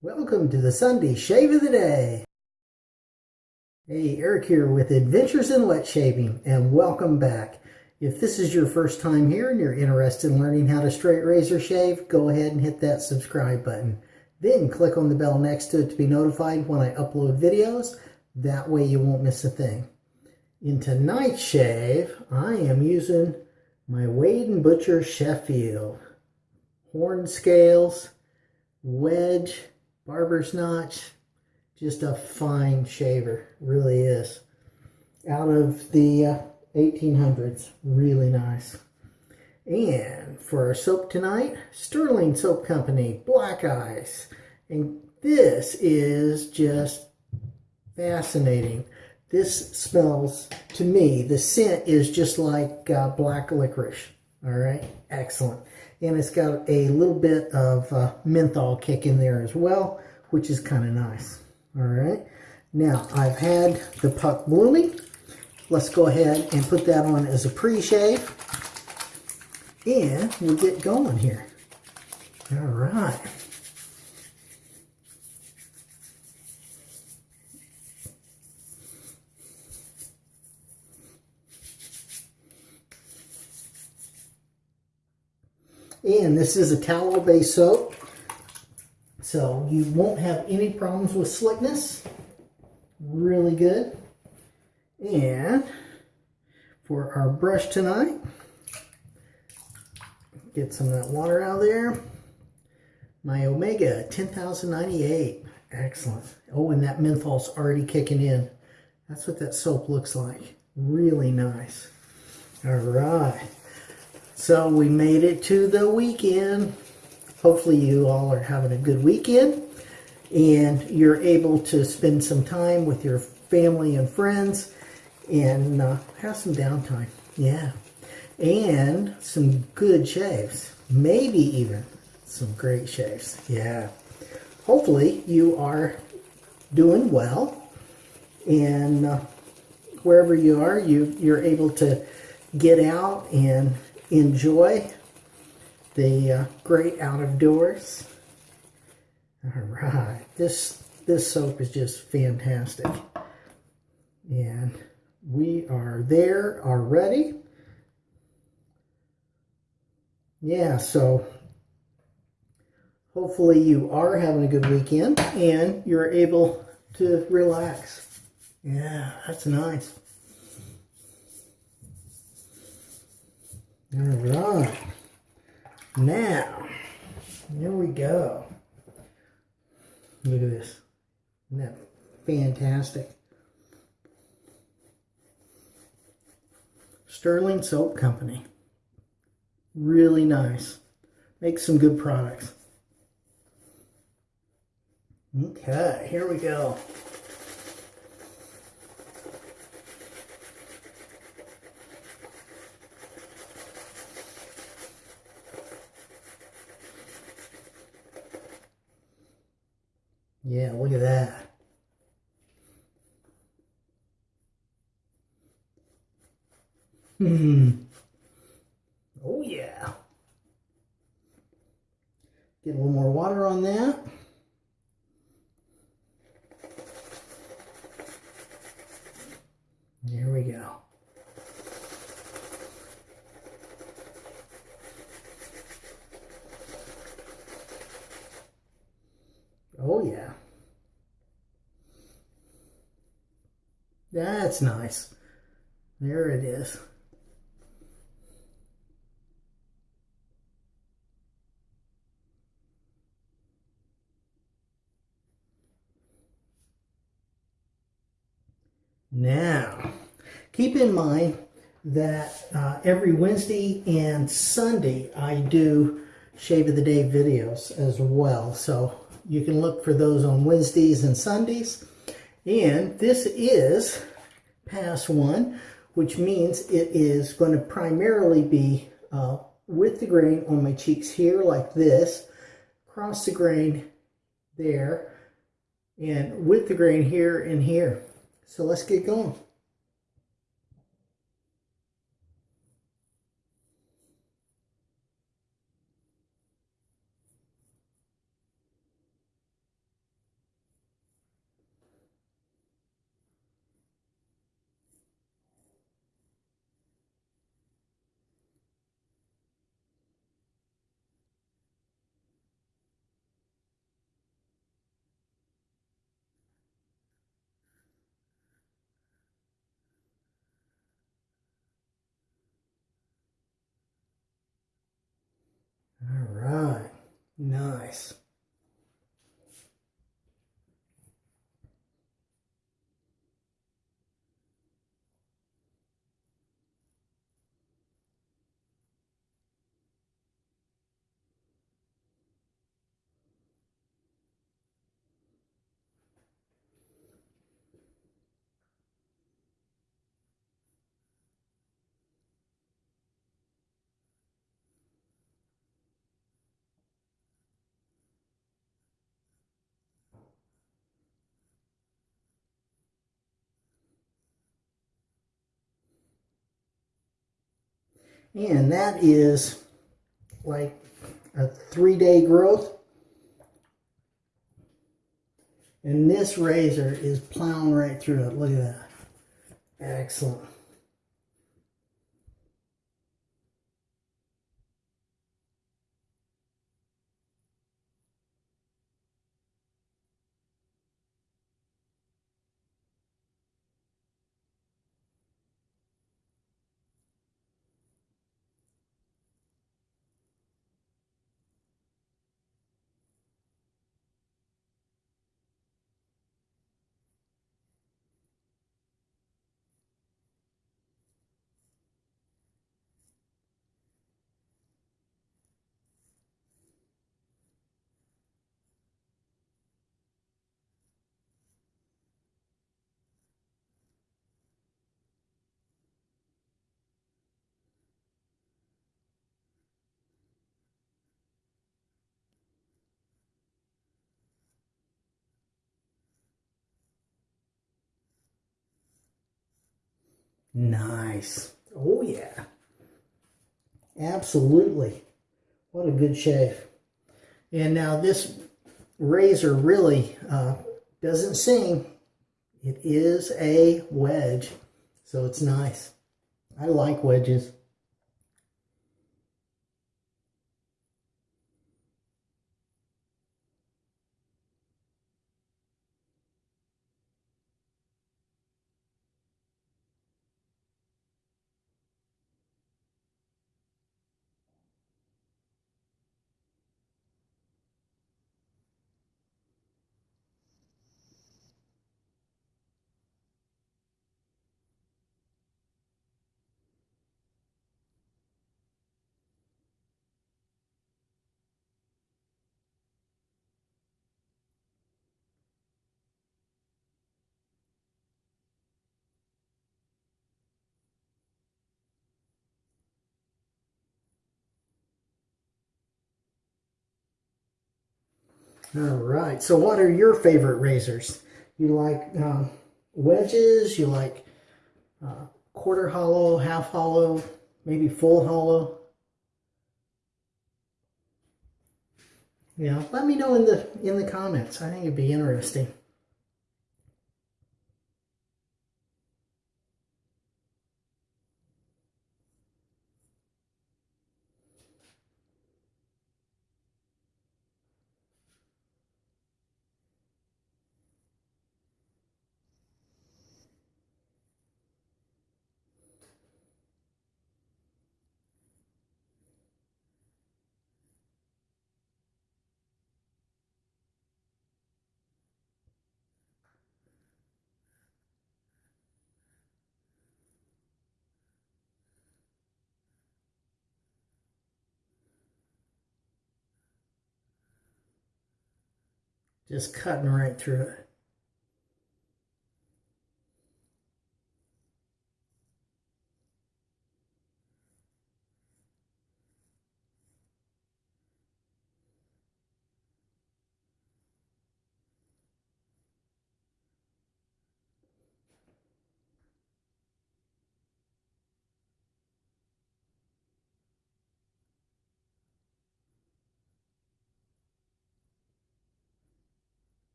Welcome to the Sunday Shave of the Day. Hey, Eric here with Adventures in Wet Shaving, and welcome back. If this is your first time here and you're interested in learning how to straight razor shave, go ahead and hit that subscribe button. Then click on the bell next to it to be notified when I upload videos. That way you won't miss a thing. In tonight's shave, I am using my Wade & Butcher Sheffield. Horn scales, wedge, barber's notch, just a fine shaver, really is. Out of the uh, 1800s, really nice. And for our soap tonight, Sterling Soap Company, Black Ice. And this is just fascinating. This smells, to me, the scent is just like uh, black licorice. All right, excellent and it's got a little bit of uh, menthol kick in there as well, which is kind of nice. All right, now I've had the puck blooming. Let's go ahead and put that on as a pre-shave, and we'll get going here. All right. And this is a tallow-based soap. So you won't have any problems with slickness. Really good. And for our brush tonight, get some of that water out of there. My Omega 10098. Excellent. Oh, and that menthol's already kicking in. That's what that soap looks like. Really nice. All right. So we made it to the weekend. Hopefully you all are having a good weekend and you're able to spend some time with your family and friends and uh, have some downtime. Yeah. And some good shaves. Maybe even some great shaves. Yeah. Hopefully you are doing well and uh, wherever you are, you, you're able to get out and enjoy the uh, great out of doors. All right, this this soap is just fantastic. And we are there already. Yeah, so hopefully you are having a good weekend and you're able to relax. Yeah, that's nice. All right. Now, here we go. Look at this. Isn't that fantastic? Sterling Soap Company. Really nice. Makes some good products. Okay, here we go. Yeah, look at that. Hmm. Oh, yeah. Get a little more water on that. There we go. Oh, yeah. That's nice. There it is. Now, keep in mind that uh, every Wednesday and Sunday I do Shave of the Day videos as well. So you can look for those on Wednesdays and Sundays. And this is pass one, which means it is going to primarily be uh, with the grain on my cheeks here like this, cross the grain there, and with the grain here and here. So let's get going. Nice. And that is like a three day growth. And this razor is plowing right through it. Look at that. Excellent. Nice. Oh, yeah. Absolutely. What a good shave. And now this razor really uh, doesn't sing. It is a wedge, so it's nice. I like wedges. All right. So what are your favorite razors? You like uh, wedges? You like uh, quarter hollow, half hollow, maybe full hollow? Yeah, let me know in the in the comments. I think it'd be interesting. Just cutting right through it.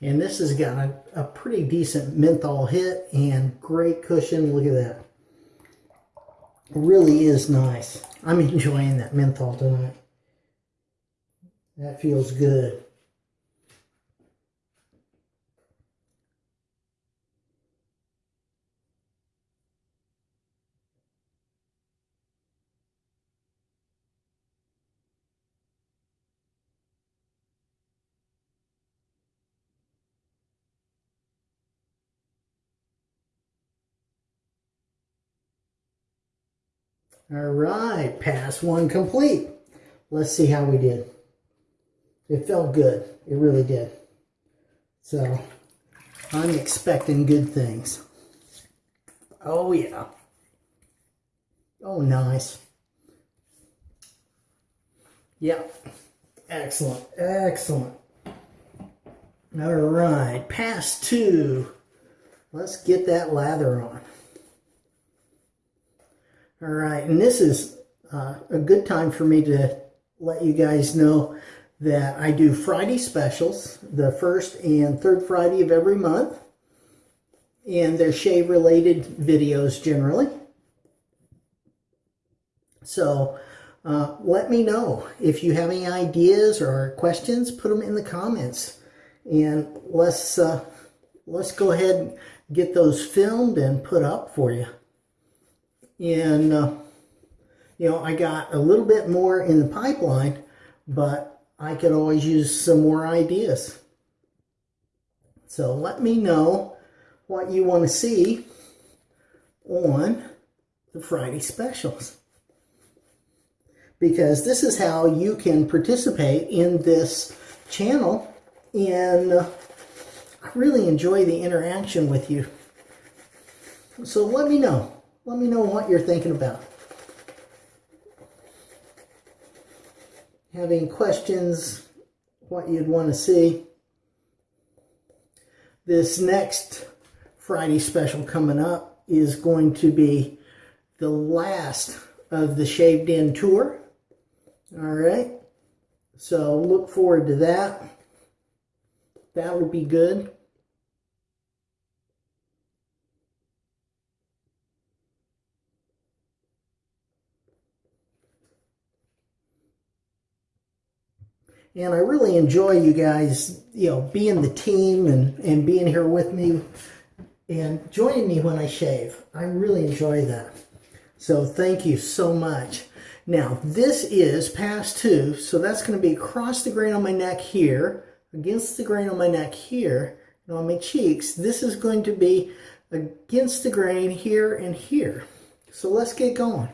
And this has got a, a pretty decent menthol hit and great cushion. Look at that. really is nice. I'm enjoying that menthol tonight. That feels good. All right, pass one complete. Let's see how we did. It felt good. It really did. So I'm expecting good things. Oh, yeah. Oh, nice. Yeah. Excellent. Excellent. All right. Pass two. Let's get that lather on. All right, and this is uh, a good time for me to let you guys know that I do Friday specials, the first and third Friday of every month, and they're shave related videos generally. So uh, let me know if you have any ideas or questions, put them in the comments, and let's uh, let's go ahead and get those filmed and put up for you. And, uh, you know, I got a little bit more in the pipeline, but I could always use some more ideas. So let me know what you want to see on the Friday specials. Because this is how you can participate in this channel and uh, I really enjoy the interaction with you. So let me know. Let me know what you're thinking about. Having questions, what you'd want to see. This next Friday special coming up is going to be the last of the Shaved In tour. All right. So look forward to that. That would be good. And I really enjoy you guys, you know, being the team and, and being here with me and joining me when I shave. I really enjoy that. So thank you so much. Now, this is pass two, so that's going to be across the grain on my neck here, against the grain on my neck here, and on my cheeks. This is going to be against the grain here and here. So let's get going.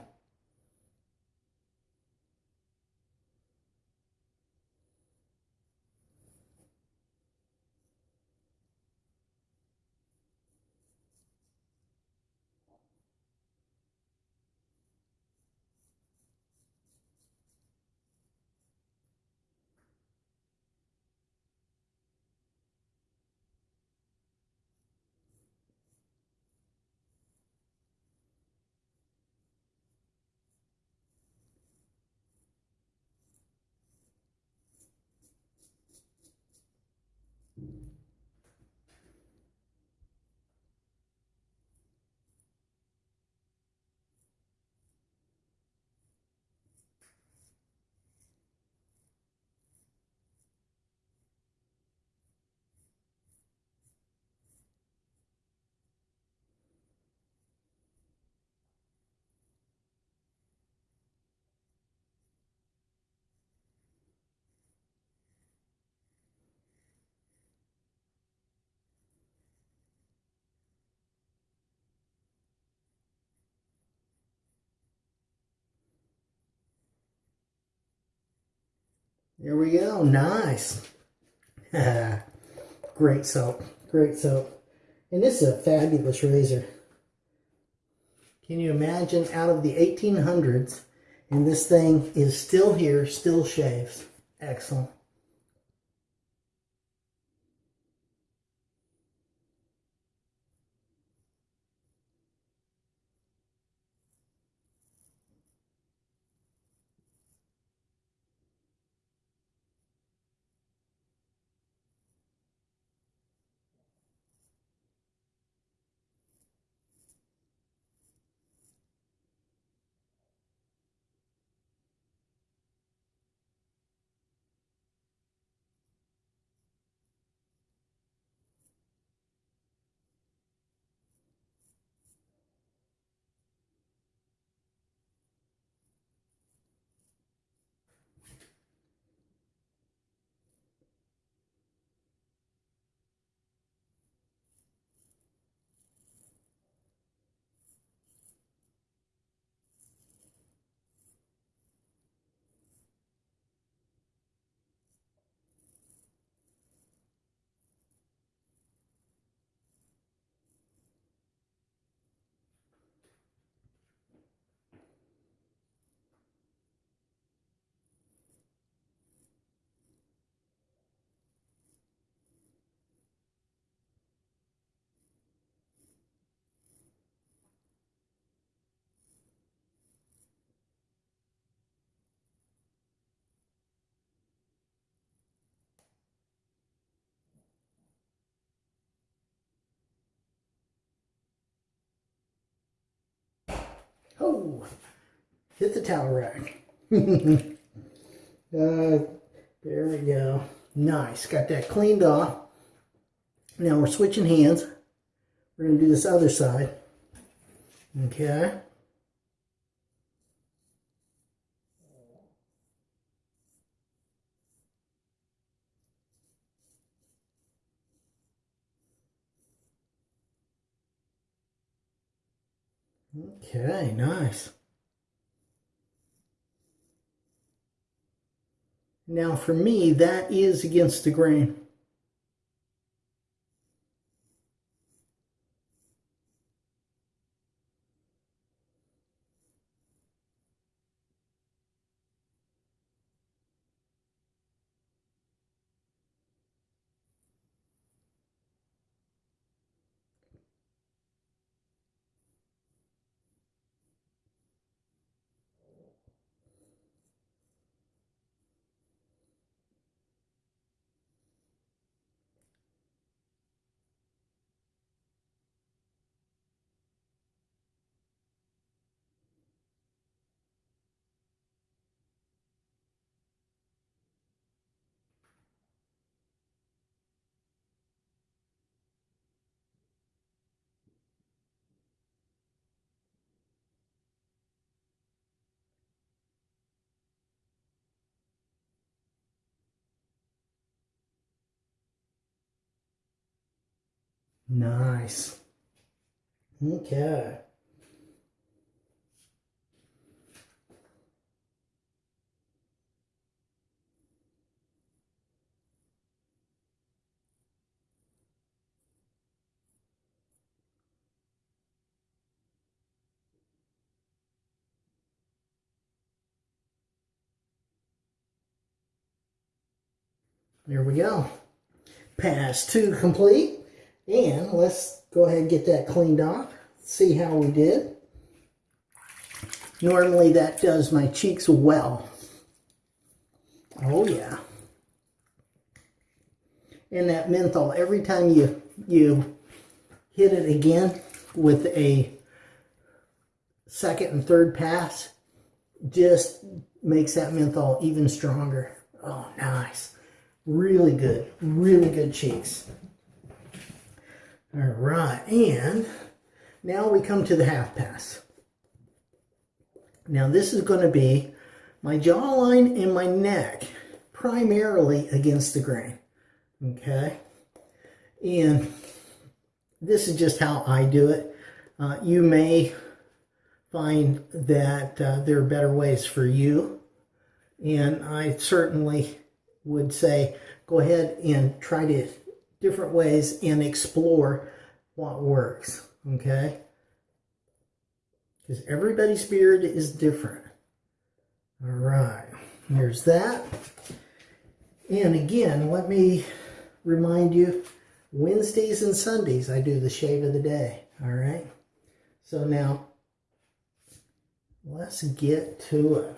There we go. Nice. Great soap. Great soap. And this is a fabulous razor. Can you imagine out of the 1800s and this thing is still here, still shaves. Excellent. Hit the towel rack. uh, there we go. Nice. Got that cleaned off. Now we're switching hands. We're going to do this other side. Okay. Okay, nice. Now for me, that is against the grain. Nice. Okay. There we go. Pass two complete. And let's go ahead and get that cleaned off. See how we did. Normally that does my cheeks well. Oh yeah. And that menthol, every time you, you hit it again with a second and third pass, just makes that menthol even stronger. Oh, nice. Really good. Really good cheeks. All right, and now we come to the half pass. Now this is going to be my jawline and my neck, primarily against the grain, okay? And this is just how I do it. Uh, you may find that uh, there are better ways for you, and I certainly would say go ahead and try to different ways and explore what works, okay? Because everybody's beard is different. All right, here's that. And again, let me remind you, Wednesdays and Sundays, I do the shave of the day, all right? So now, let's get to it.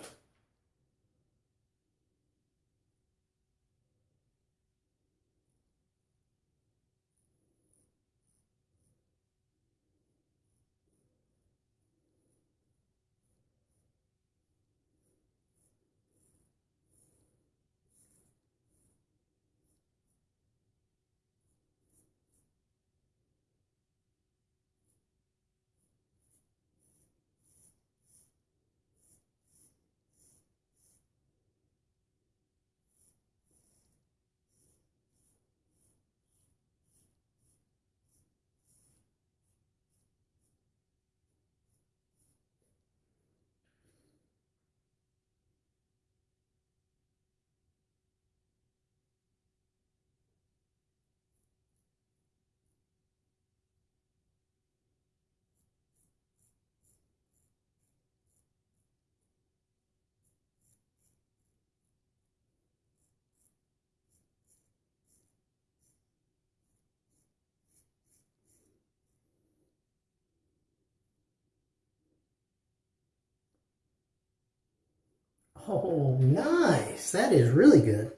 Oh, nice. That is really good.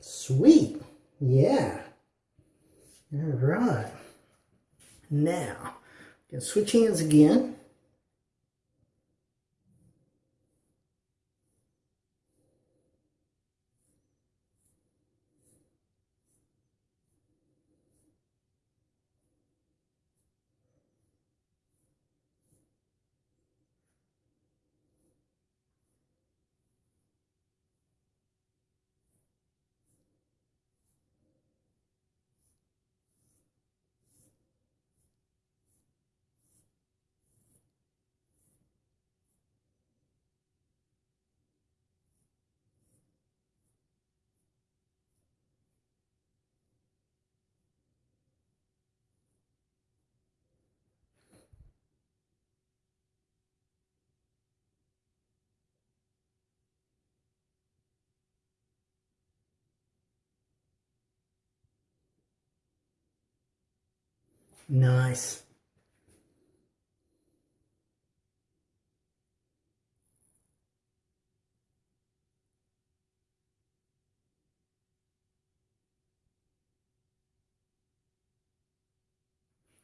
Sweet. Yeah. All right. Now, can switch hands again. Nice.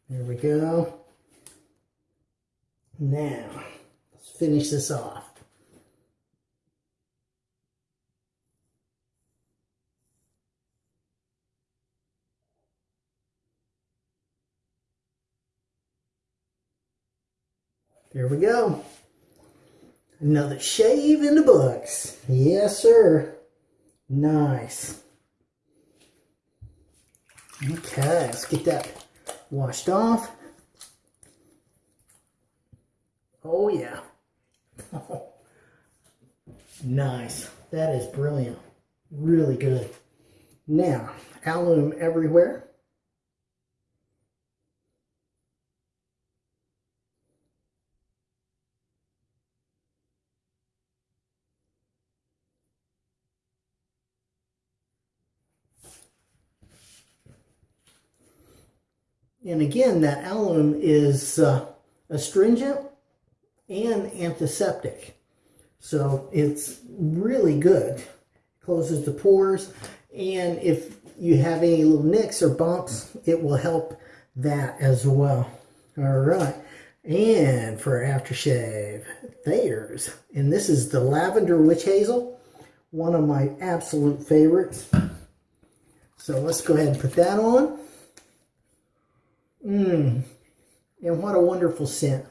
There we go. Now, let's finish this off. There we go. Another shave in the books. Yes, sir. Nice. Okay, let's get that washed off. Oh, yeah. nice. That is brilliant. Really good. Now, alum everywhere. And again, that alum is uh, astringent and antiseptic. So it's really good. Closes the pores. And if you have any little nicks or bumps, it will help that as well. All right. And for aftershave, Thayer's. And this is the Lavender Witch Hazel. One of my absolute favorites. So let's go ahead and put that on. Mmm. And what a wonderful scent.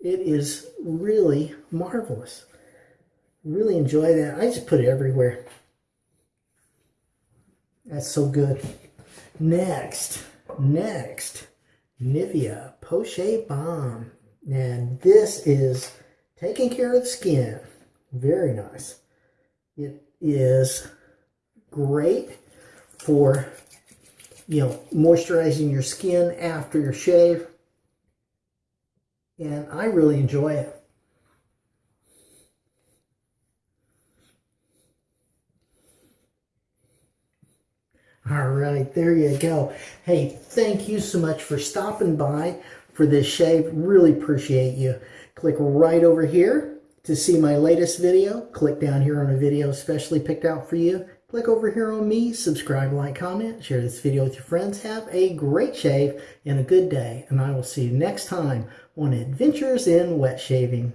It is really marvelous. Really enjoy that. I just put it everywhere. That's so good. Next, next, Nivea Poche Balm. And this is taking care of the skin. Very nice. It is great for you know, moisturizing your skin after your shave. And I really enjoy it. All right, there you go. Hey, thank you so much for stopping by for this shave. Really appreciate you. Click right over here to see my latest video. Click down here on a video specially picked out for you. Click over here on me, subscribe, like, comment, share this video with your friends. Have a great shave and a good day, and I will see you next time on Adventures in Wet Shaving.